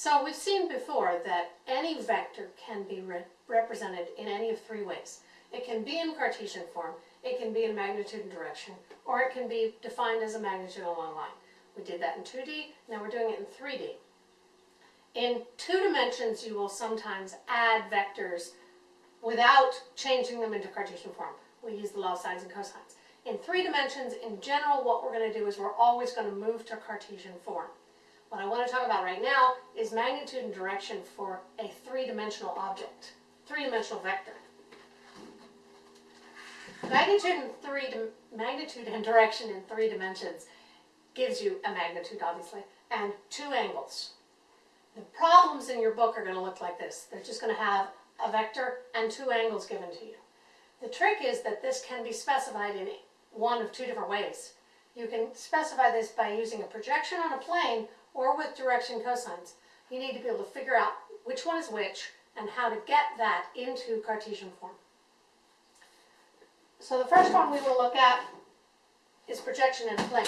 So we've seen before that any vector can be re represented in any of three ways. It can be in Cartesian form, it can be in magnitude and direction, or it can be defined as a magnitude along a line. We did that in 2D, now we're doing it in 3D. In two dimensions, you will sometimes add vectors without changing them into Cartesian form. We use the law of sines and cosines. In three dimensions, in general, what we're going to do is we're always going to move to Cartesian form. What I want to talk about right now is magnitude and direction for a three-dimensional object, three-dimensional vector. Magnitude and three magnitude and direction in three dimensions gives you a magnitude, obviously, and two angles. The problems in your book are going to look like this. They're just going to have a vector and two angles given to you. The trick is that this can be specified in one of two different ways. You can specify this by using a projection on a plane or with direction cosines. You need to be able to figure out which one is which and how to get that into Cartesian form. So the first one we will look at is projection in a plane.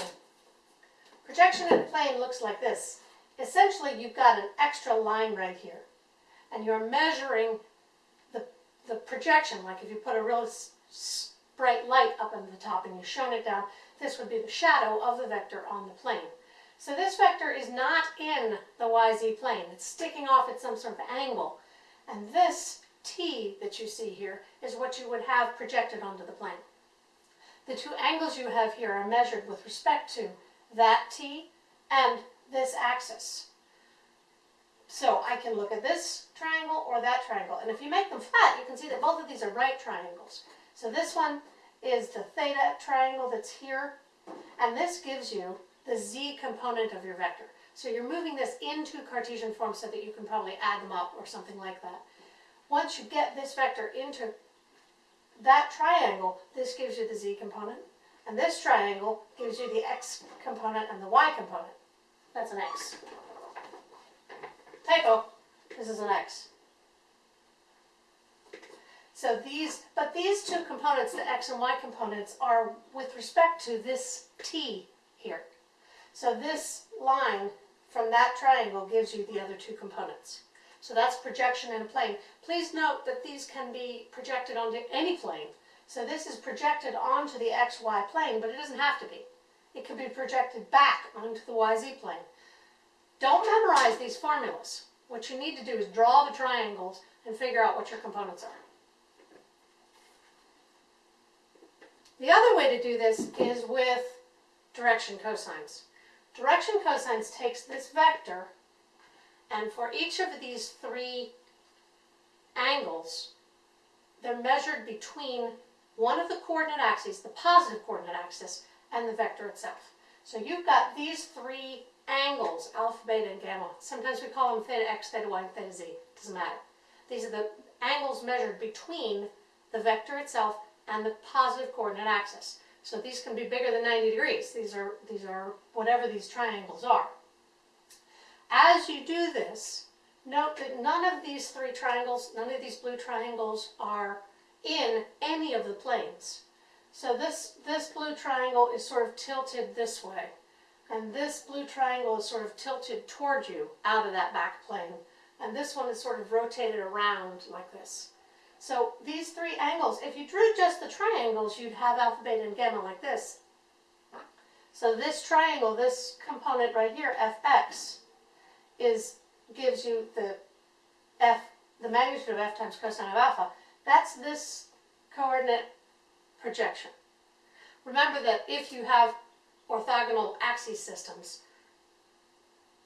Projection in a plane looks like this. Essentially, you've got an extra line right here, and you're measuring the, the projection, like if you put a real bright light up in the top and you shone it down, this would be the shadow of the vector on the plane. So this vector is not in the YZ plane. It's sticking off at some sort of angle. And this t that you see here is what you would have projected onto the plane. The two angles you have here are measured with respect to that t and this axis. So I can look at this triangle or that triangle. And if you make them flat, you can see that both of these are right triangles. So this one is the theta triangle that's here. And this gives you the z component of your vector. So you're moving this into Cartesian form so that you can probably add them up or something like that. Once you get this vector into that triangle, this gives you the z component. And this triangle gives you the x component and the y component. That's an x. Typo, this is an x. So these, but these two components, the x and y components, are with respect to this t here. So this line from that triangle gives you the other two components. So that's projection in a plane. Please note that these can be projected onto any plane. So this is projected onto the xy plane, but it doesn't have to be. It can be projected back onto the yz plane. Don't memorize these formulas. What you need to do is draw the triangles and figure out what your components are. The other way to do this is with direction cosines. Direction cosines takes this vector, and for each of these three angles, they're measured between one of the coordinate axes, the positive coordinate axis, and the vector itself. So you've got these three angles, alpha, beta, and gamma. Sometimes we call them theta x, theta y, and theta z. Doesn't matter. These are the angles measured between the vector itself and the positive coordinate axis. So these can be bigger than 90 degrees. These are, these are whatever these triangles are. As you do this, note that none of these three triangles, none of these blue triangles are in any of the planes. So this, this blue triangle is sort of tilted this way. And this blue triangle is sort of tilted toward you out of that back plane. And this one is sort of rotated around like this. So these three angles, if you drew just the triangles, you'd have alpha, beta, and gamma like this. So this triangle, this component right here, fx, is gives you the f, the magnitude of f times cosine of alpha. That's this coordinate projection. Remember that if you have orthogonal axis systems,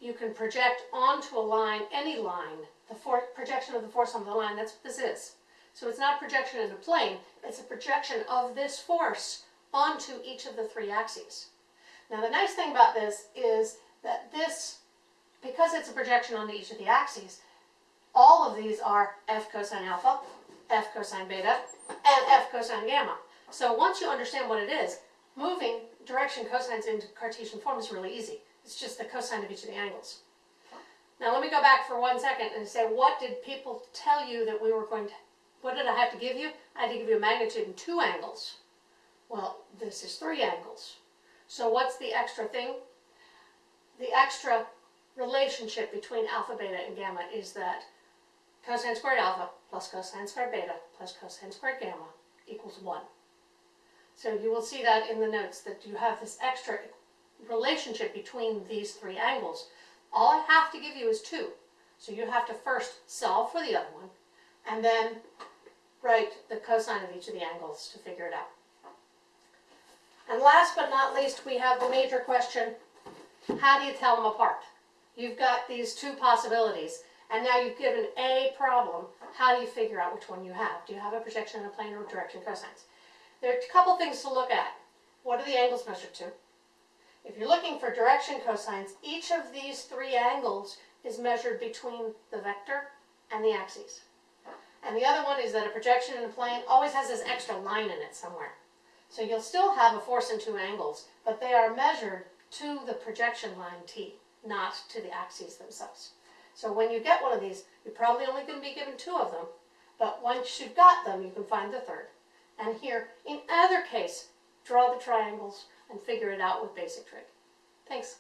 you can project onto a line, any line, the projection of the force on the line, that's what this is. So it's not projection in a plane, it's a projection of this force onto each of the three axes. Now the nice thing about this is that this, because it's a projection onto each of the axes, all of these are f cosine alpha, f cosine beta, and f cosine gamma. So once you understand what it is, moving direction cosines into Cartesian form is really easy. It's just the cosine of each of the angles. Now let me go back for one second and say, what did people tell you that we were going to what did I have to give you? I had to give you a magnitude in two angles. Well, this is three angles. So what's the extra thing? The extra relationship between alpha, beta, and gamma is that cosine squared alpha plus cosine squared beta plus cosine squared gamma equals 1. So you will see that in the notes that you have this extra relationship between these three angles. All I have to give you is 2. So you have to first solve for the other one and then write the cosine of each of the angles to figure it out. And last but not least, we have the major question, how do you tell them apart? You've got these two possibilities, and now you've given a problem. How do you figure out which one you have? Do you have a projection in a plane or direction cosines? There are a couple things to look at. What are the angles measured to? If you're looking for direction cosines, each of these three angles is measured between the vector and the axes. And the other one is that a projection in a plane always has this extra line in it somewhere. So you'll still have a force in two angles, but they are measured to the projection line t, not to the axes themselves. So when you get one of these, you're probably only going to be given two of them, but once you've got them, you can find the third. And here, in either case, draw the triangles and figure it out with basic trig. Thanks.